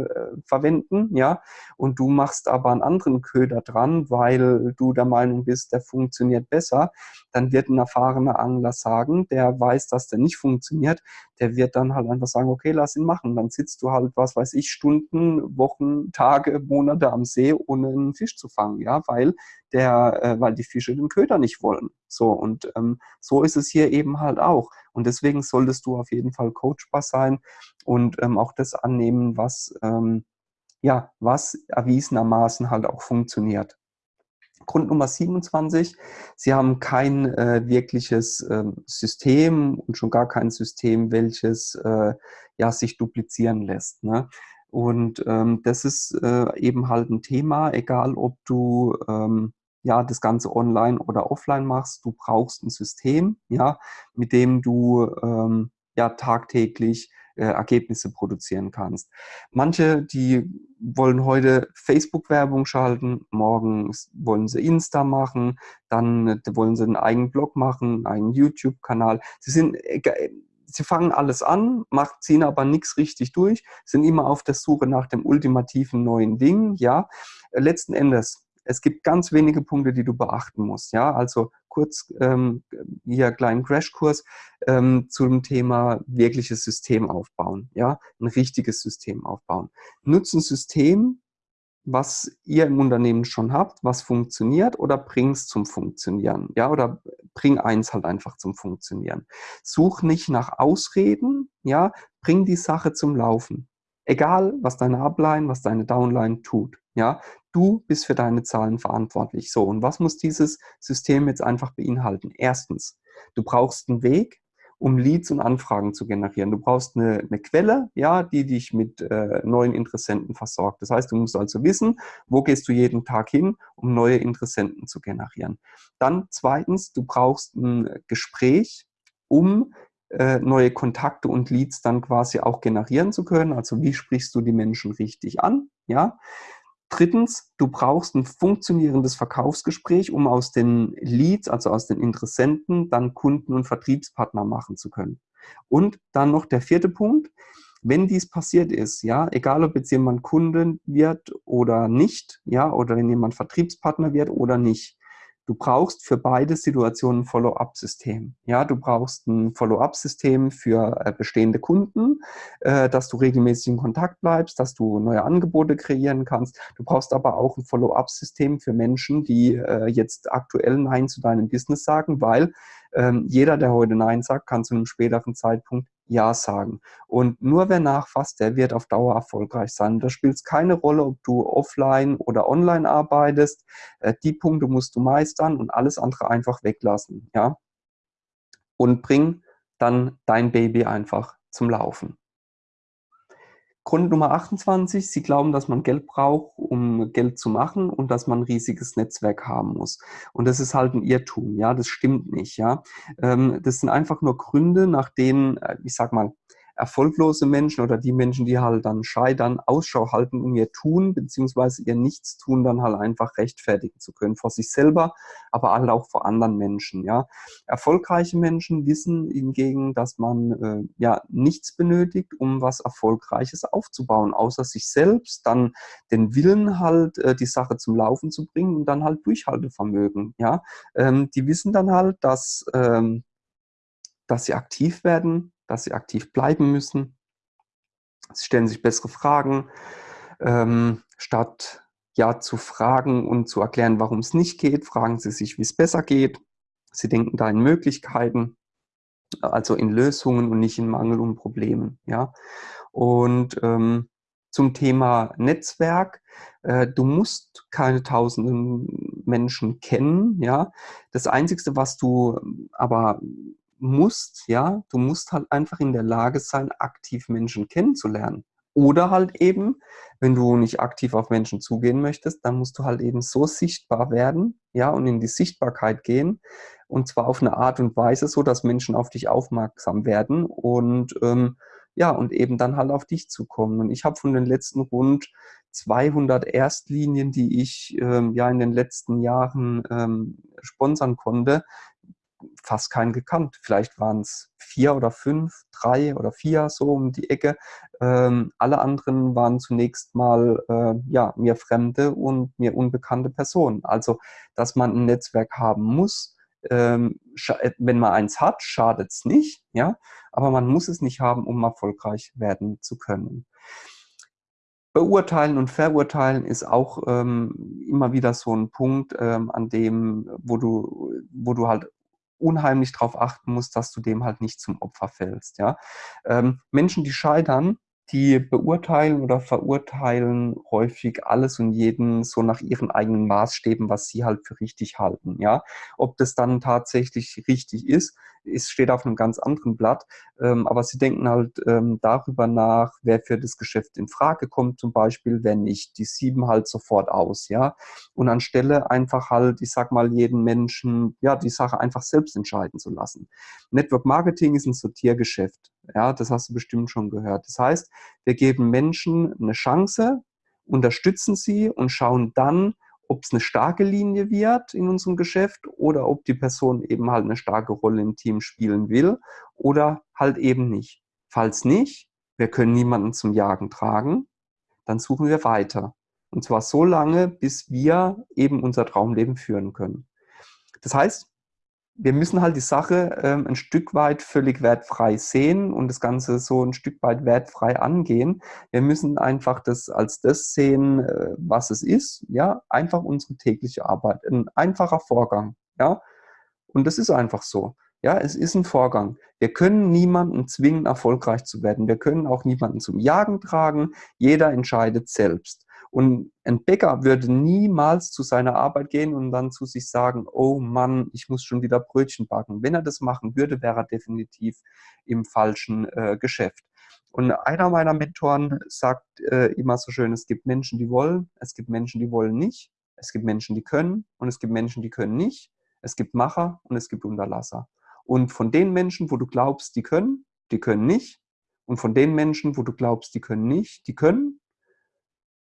S1: verwenden, ja, und du machst aber einen anderen Köder dran, weil du der Meinung bist, der funktioniert besser, dann wird ein erfahrener Angler sagen, der weiß, dass der nicht funktioniert, der wird dann halt einfach sagen, okay, lass ihn machen. Dann sitzt du halt, was weiß ich, Stunden, Wochen, Tage, Monate am See, ohne einen Fisch zu fangen, ja, weil der, äh, weil die Fische den Köder nicht wollen. So, und ähm, so ist es hier eben halt auch. Und deswegen solltest du auf jeden Fall coachbar sein und ähm, auch das annehmen, was, ähm, ja, was erwiesenermaßen halt auch funktioniert. Grund Nummer 27, Sie haben kein äh, wirkliches äh, System und schon gar kein System, welches äh, ja, sich duplizieren lässt. Ne? Und ähm, das ist äh, eben halt ein Thema, egal ob du ähm, ja, das Ganze online oder offline machst, du brauchst ein System, ja, mit dem du ähm, ja tagtäglich äh, Ergebnisse produzieren kannst. Manche, die wollen heute Facebook-Werbung schalten, morgen wollen sie Insta machen, dann äh, wollen sie einen eigenen Blog machen, einen YouTube-Kanal. Sie sind äh, sie fangen alles an, macht, ziehen aber nichts richtig durch, sind immer auf der Suche nach dem ultimativen neuen Ding, ja. Letzten Endes es gibt ganz wenige Punkte, die du beachten musst. Ja, also kurz ähm, hier kleinen Crashkurs ähm, zum Thema wirkliches System aufbauen. Ja, ein richtiges System aufbauen. Nutze ein System, was ihr im Unternehmen schon habt, was funktioniert oder bring es zum Funktionieren. Ja, oder bring eins halt einfach zum Funktionieren. Such nicht nach Ausreden, ja, bring die Sache zum Laufen. Egal, was deine Upline, was deine Downline tut. Ja, du bist für deine Zahlen verantwortlich. So, und was muss dieses System jetzt einfach beinhalten? Erstens, du brauchst einen Weg, um Leads und Anfragen zu generieren. Du brauchst eine, eine Quelle, ja, die dich mit äh, neuen Interessenten versorgt. Das heißt, du musst also wissen, wo gehst du jeden Tag hin, um neue Interessenten zu generieren. Dann zweitens, du brauchst ein Gespräch, um äh, neue Kontakte und Leads dann quasi auch generieren zu können. Also wie sprichst du die Menschen richtig an? Ja. Drittens, du brauchst ein funktionierendes Verkaufsgespräch, um aus den Leads, also aus den Interessenten, dann Kunden und Vertriebspartner machen zu können. Und dann noch der vierte Punkt, wenn dies passiert ist, ja, egal ob jetzt jemand Kunden wird oder nicht, ja, oder wenn jemand Vertriebspartner wird oder nicht, Du brauchst für beide Situationen ein Follow-up-System. Ja, du brauchst ein Follow-up-System für äh, bestehende Kunden, äh, dass du regelmäßig in Kontakt bleibst, dass du neue Angebote kreieren kannst. Du brauchst aber auch ein Follow-up-System für Menschen, die äh, jetzt aktuell Nein zu deinem Business sagen, weil ähm, jeder, der heute Nein sagt, kann zu einem späteren Zeitpunkt Ja sagen. Und nur wer nachfasst, der wird auf Dauer erfolgreich sein. Da spielt es keine Rolle, ob du offline oder online arbeitest. Äh, die Punkte musst du meistern und alles andere einfach weglassen. Ja? Und bring dann dein Baby einfach zum Laufen. Grund Nummer 28, Sie glauben, dass man Geld braucht, um Geld zu machen und dass man ein riesiges Netzwerk haben muss. Und das ist halt ein Irrtum, ja, das stimmt nicht, ja. Ähm, das sind einfach nur Gründe, nach denen, äh, ich sag mal, erfolglose Menschen oder die Menschen, die halt dann scheitern, Ausschau halten, um ihr Tun beziehungsweise ihr Nichtstun dann halt einfach rechtfertigen zu können vor sich selber, aber halt auch vor anderen Menschen. Ja, erfolgreiche Menschen wissen hingegen, dass man äh, ja nichts benötigt, um was Erfolgreiches aufzubauen, außer sich selbst, dann den Willen halt äh, die Sache zum Laufen zu bringen und dann halt Durchhaltevermögen. Ja, ähm, die wissen dann halt, dass ähm, dass sie aktiv werden, dass sie aktiv bleiben müssen. Sie stellen sich bessere Fragen, ähm, statt ja zu fragen und zu erklären, warum es nicht geht, fragen sie sich, wie es besser geht. Sie denken da in Möglichkeiten, also in Lösungen und nicht in Mangel und Problemen. Ja? Und ähm, zum Thema Netzwerk, äh, du musst keine tausenden Menschen kennen. Ja? Das Einzige, was du aber musst, ja, du musst halt einfach in der Lage sein, aktiv Menschen kennenzulernen. Oder halt eben, wenn du nicht aktiv auf Menschen zugehen möchtest, dann musst du halt eben so sichtbar werden, ja, und in die Sichtbarkeit gehen. Und zwar auf eine Art und Weise, so dass Menschen auf dich aufmerksam werden und ähm, ja, und eben dann halt auf dich zukommen. Und ich habe von den letzten rund 200 Erstlinien, die ich ähm, ja in den letzten Jahren ähm, sponsern konnte, fast keinen gekannt. Vielleicht waren es vier oder fünf, drei oder vier so um die Ecke. Ähm, alle anderen waren zunächst mal äh, ja, mir fremde und mir unbekannte Personen. Also, dass man ein Netzwerk haben muss, ähm, äh, wenn man eins hat, schadet es nicht, ja, aber man muss es nicht haben, um erfolgreich werden zu können. Beurteilen und verurteilen ist auch ähm, immer wieder so ein Punkt, ähm, an dem, wo du, wo du halt unheimlich darauf achten musst, dass du dem halt nicht zum Opfer fällst. Ja? Ähm, Menschen, die scheitern, die beurteilen oder verurteilen häufig alles und jeden so nach ihren eigenen Maßstäben, was sie halt für richtig halten. Ja, ob das dann tatsächlich richtig ist, ist steht auf einem ganz anderen Blatt. Ähm, aber sie denken halt ähm, darüber nach, wer für das Geschäft in Frage kommt, zum Beispiel, wenn nicht, die sieben halt sofort aus. Ja, und anstelle einfach halt, ich sag mal, jeden Menschen, ja, die Sache einfach selbst entscheiden zu lassen. Network Marketing ist ein Sortiergeschäft. Ja, das hast du bestimmt schon gehört. Das heißt, wir geben Menschen eine Chance, unterstützen sie und schauen dann, ob es eine starke Linie wird in unserem Geschäft oder ob die Person eben halt eine starke Rolle im Team spielen will oder halt eben nicht. Falls nicht, wir können niemanden zum Jagen tragen, dann suchen wir weiter. Und zwar so lange, bis wir eben unser Traumleben führen können. Das heißt, wir müssen halt die Sache ähm, ein Stück weit völlig wertfrei sehen und das Ganze so ein Stück weit wertfrei angehen. Wir müssen einfach das als das sehen, äh, was es ist. Ja, einfach unsere tägliche Arbeit. Ein einfacher Vorgang. Ja, und das ist einfach so. Ja, es ist ein Vorgang. Wir können niemanden zwingen, erfolgreich zu werden. Wir können auch niemanden zum Jagen tragen. Jeder entscheidet selbst. Und ein Bäcker würde niemals zu seiner Arbeit gehen und dann zu sich sagen, oh Mann, ich muss schon wieder Brötchen backen. Wenn er das machen würde, wäre er definitiv im falschen äh, Geschäft. Und einer meiner Mentoren sagt äh, immer so schön, es gibt Menschen, die wollen, es gibt Menschen, die wollen nicht, es gibt Menschen, die können und es gibt Menschen, die können nicht. Es gibt Macher und es gibt Unterlasser. Und von den Menschen, wo du glaubst, die können, die können nicht. Und von den Menschen, wo du glaubst, die können nicht, die können.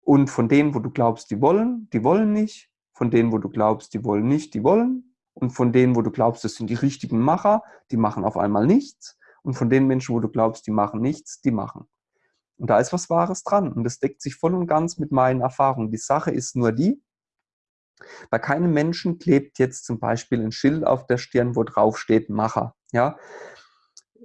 S1: Und von denen, wo du glaubst, die wollen, die wollen nicht. Von denen, wo du glaubst, die wollen nicht, die wollen. Und von denen, wo du glaubst, das sind die richtigen Macher, die machen auf einmal nichts. Und von den Menschen, wo du glaubst, die machen nichts, die machen. Und da ist was Wahres dran. Und das deckt sich voll und ganz mit meinen Erfahrungen. Die Sache ist nur die, bei keinem Menschen klebt jetzt zum Beispiel ein Schild auf der Stirn, wo drauf steht Macher. Ja?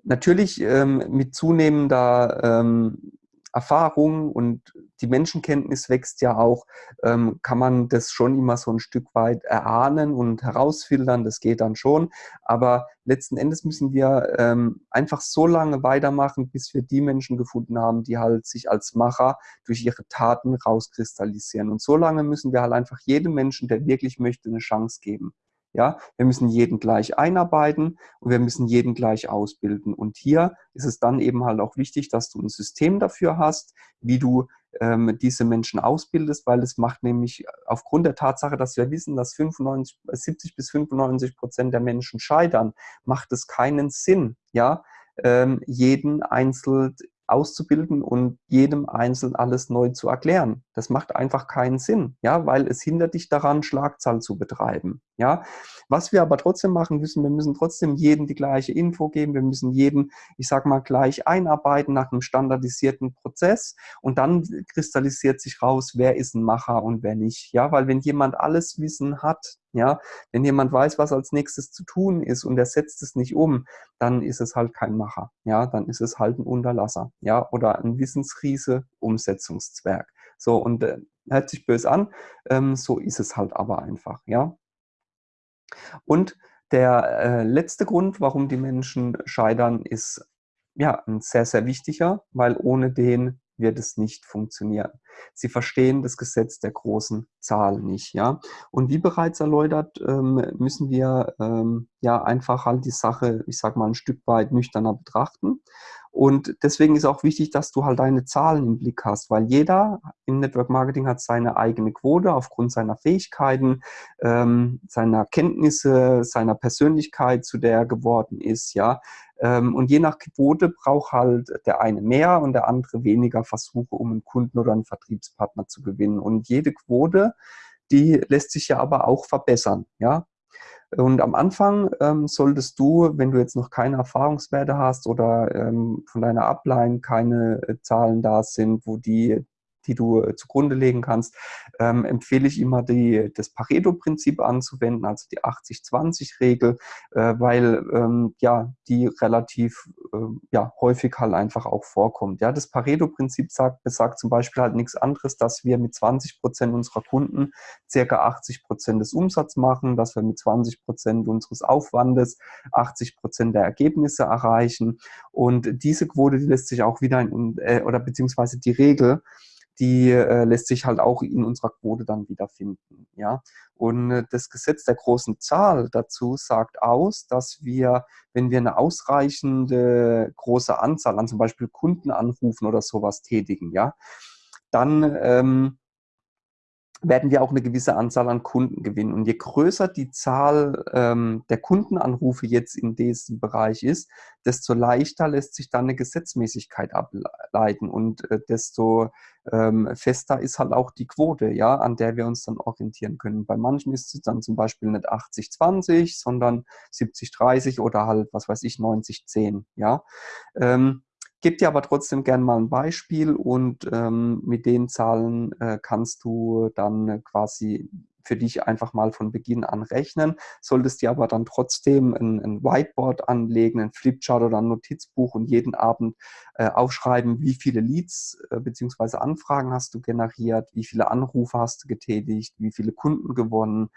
S1: Natürlich ähm, mit zunehmender ähm, Erfahrung und die Menschenkenntnis wächst ja auch, ähm, kann man das schon immer so ein Stück weit erahnen und herausfiltern, das geht dann schon. Aber letzten Endes müssen wir ähm, einfach so lange weitermachen, bis wir die Menschen gefunden haben, die halt sich als Macher durch ihre Taten rauskristallisieren. Und so lange müssen wir halt einfach jedem Menschen, der wirklich möchte, eine Chance geben. Ja, wir müssen jeden gleich einarbeiten und wir müssen jeden gleich ausbilden. Und hier ist es dann eben halt auch wichtig, dass du ein System dafür hast, wie du ähm, diese Menschen ausbildest, weil es macht nämlich aufgrund der Tatsache, dass wir wissen, dass 95, 70 bis 95 Prozent der Menschen scheitern, macht es keinen Sinn, ja, ähm, jeden einzeln auszubilden und jedem Einzelnen alles neu zu erklären. Das macht einfach keinen Sinn, ja, weil es hindert dich daran, Schlagzahl zu betreiben, ja. Was wir aber trotzdem machen müssen, wir müssen trotzdem jedem die gleiche Info geben, wir müssen jeden, ich sag mal, gleich einarbeiten nach einem standardisierten Prozess und dann kristallisiert sich raus, wer ist ein Macher und wer nicht, ja, weil wenn jemand alles Wissen hat, ja, wenn jemand weiß, was als nächstes zu tun ist und er setzt es nicht um, dann ist es halt kein Macher. Ja, dann ist es halt ein Unterlasser. Ja, oder ein Wissensriese, Umsetzungszwerg. So, und äh, hört sich böse an, ähm, so ist es halt aber einfach. Ja. Und der äh, letzte Grund, warum die Menschen scheitern, ist ja ein sehr, sehr wichtiger, weil ohne den wird es nicht funktionieren. Sie verstehen das Gesetz der großen Zahl nicht, ja. Und wie bereits erläutert, ähm, müssen wir ähm, ja einfach halt die Sache, ich sag mal, ein Stück weit nüchterner betrachten. Und deswegen ist auch wichtig, dass du halt deine Zahlen im Blick hast, weil jeder im Network Marketing hat seine eigene Quote aufgrund seiner Fähigkeiten, ähm, seiner Kenntnisse, seiner Persönlichkeit, zu der er geworden ist, ja. Ähm, und je nach Quote braucht halt der eine mehr und der andere weniger Versuche, um einen Kunden oder einen Vertriebspartner zu gewinnen. Und jede Quote, die lässt sich ja aber auch verbessern, ja. Und am Anfang ähm, solltest du, wenn du jetzt noch keine Erfahrungswerte hast oder ähm, von deiner Upline keine äh, Zahlen da sind, wo die die du äh, zugrunde legen kannst, ähm, empfehle ich immer die, das Pareto-Prinzip anzuwenden, also die 80-20-Regel, äh, weil ähm, ja die relativ äh, ja, häufig halt einfach auch vorkommt. Ja, das Pareto-Prinzip sagt, besagt zum Beispiel halt nichts anderes, dass wir mit 20 Prozent unserer Kunden circa 80 Prozent des Umsatzes machen, dass wir mit 20 Prozent unseres Aufwandes 80 Prozent der Ergebnisse erreichen. Und diese Quote, die lässt sich auch wieder in, äh, oder beziehungsweise die Regel, die äh, lässt sich halt auch in unserer Quote dann wiederfinden. Ja? Und äh, das Gesetz der großen Zahl dazu sagt aus, dass wir, wenn wir eine ausreichende große Anzahl an zum Beispiel Kundenanrufen oder sowas tätigen, ja, dann ähm, werden wir auch eine gewisse Anzahl an Kunden gewinnen. Und je größer die Zahl ähm, der Kundenanrufe jetzt in diesem Bereich ist, desto leichter lässt sich dann eine Gesetzmäßigkeit ableiten und äh, desto ähm, fester ist halt auch die Quote, ja, an der wir uns dann orientieren können. Bei manchen ist es dann zum Beispiel nicht 80-20, sondern 70-30 oder halt, was weiß ich, 90-10, ja. Ähm, gebe dir aber trotzdem gerne mal ein Beispiel und ähm, mit den Zahlen äh, kannst du dann quasi für dich einfach mal von Beginn an rechnen. Solltest dir aber dann trotzdem ein, ein Whiteboard anlegen, ein Flipchart oder ein Notizbuch und jeden Abend äh, aufschreiben, wie viele Leads äh, bzw. Anfragen hast du generiert, wie viele Anrufe hast du getätigt, wie viele Kunden gewonnen,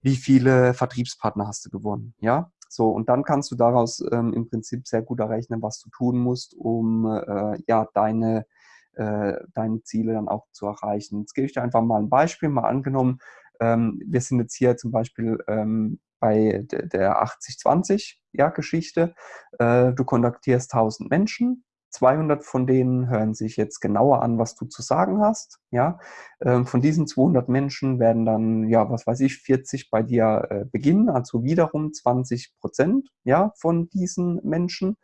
S1: wie viele Vertriebspartner hast du gewonnen. Ja, so, und dann kannst du daraus ähm, im Prinzip sehr gut errechnen, was du tun musst, um äh, ja, deine, äh, deine Ziele dann auch zu erreichen. Jetzt gebe ich dir einfach mal ein Beispiel, mal angenommen, ähm, wir sind jetzt hier zum Beispiel ähm, bei der 80-20-Geschichte. Ja, äh, du kontaktierst 1000 Menschen, 200 von denen hören sich jetzt genauer an, was du zu sagen hast. Ja, ähm, von diesen 200 Menschen werden dann, ja, was weiß ich, 40 bei dir äh, beginnen, also wiederum 20 Prozent, ja, von diesen Menschen.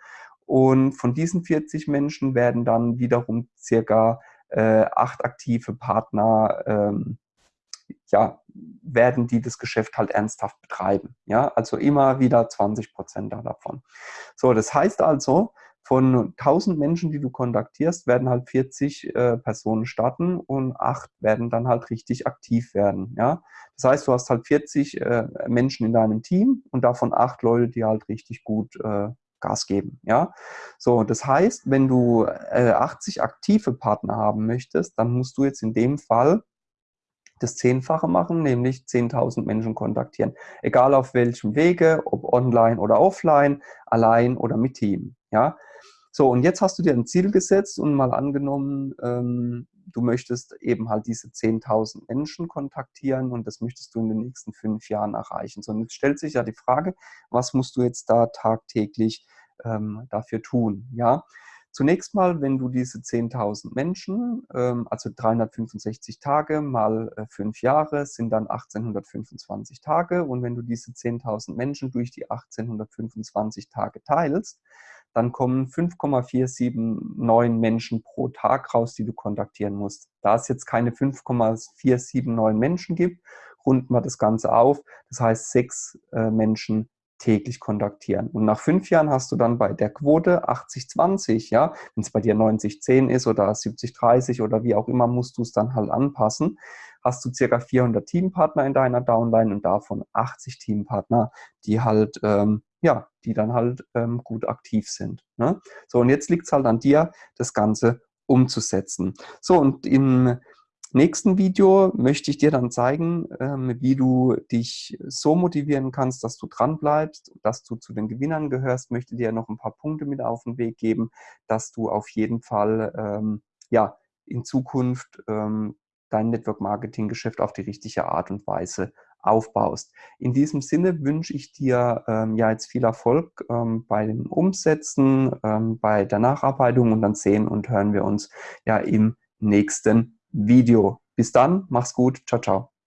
S1: Und von diesen 40 Menschen werden dann wiederum circa äh, acht aktive Partner, ähm, ja, werden die das Geschäft halt ernsthaft betreiben. Ja, also immer wieder 20 Prozent davon. So, das heißt also, von 1000 Menschen, die du kontaktierst, werden halt 40 äh, Personen starten und acht werden dann halt richtig aktiv werden. Ja? Das heißt, du hast halt 40 äh, Menschen in deinem Team und davon acht Leute, die halt richtig gut äh, Gas geben. Ja? So, das heißt, wenn du 80 äh, aktive Partner haben möchtest, dann musst du jetzt in dem Fall das Zehnfache machen, nämlich 10.000 Menschen kontaktieren. Egal auf welchem Wege, ob online oder offline, allein oder mit Team. Ja? So, und jetzt hast du dir ein Ziel gesetzt und mal angenommen, ähm, du möchtest eben halt diese 10.000 Menschen kontaktieren und das möchtest du in den nächsten fünf Jahren erreichen. So, und jetzt stellt sich ja die Frage, was musst du jetzt da tagtäglich ähm, dafür tun? Ja, Zunächst mal, wenn du diese 10.000 Menschen, ähm, also 365 Tage mal äh, fünf Jahre, sind dann 1825 Tage. Und wenn du diese 10.000 Menschen durch die 1825 Tage teilst, dann kommen 5,479 Menschen pro Tag raus, die du kontaktieren musst. Da es jetzt keine 5,479 Menschen gibt, runden wir das Ganze auf. Das heißt, sechs äh, Menschen täglich kontaktieren. Und nach fünf Jahren hast du dann bei der Quote 80-20, ja, wenn es bei dir 90-10 ist oder 70-30 oder wie auch immer, musst du es dann halt anpassen, hast du circa 400 Teampartner in deiner Downline und davon 80 Teampartner, die halt ähm, ja, die dann halt ähm, gut aktiv sind. Ne? So, und jetzt liegt es halt an dir, das Ganze umzusetzen. So, und im nächsten Video möchte ich dir dann zeigen, ähm, wie du dich so motivieren kannst, dass du dran bleibst, dass du zu den Gewinnern gehörst. Möchte dir noch ein paar Punkte mit auf den Weg geben, dass du auf jeden Fall ähm, ja, in Zukunft ähm, dein Network-Marketing-Geschäft auf die richtige Art und Weise aufbaust. In diesem Sinne wünsche ich dir ähm, ja jetzt viel Erfolg ähm, bei den Umsätzen, ähm, bei der Nacharbeitung und dann sehen und hören wir uns ja im nächsten Video. Bis dann, mach's gut, ciao, ciao.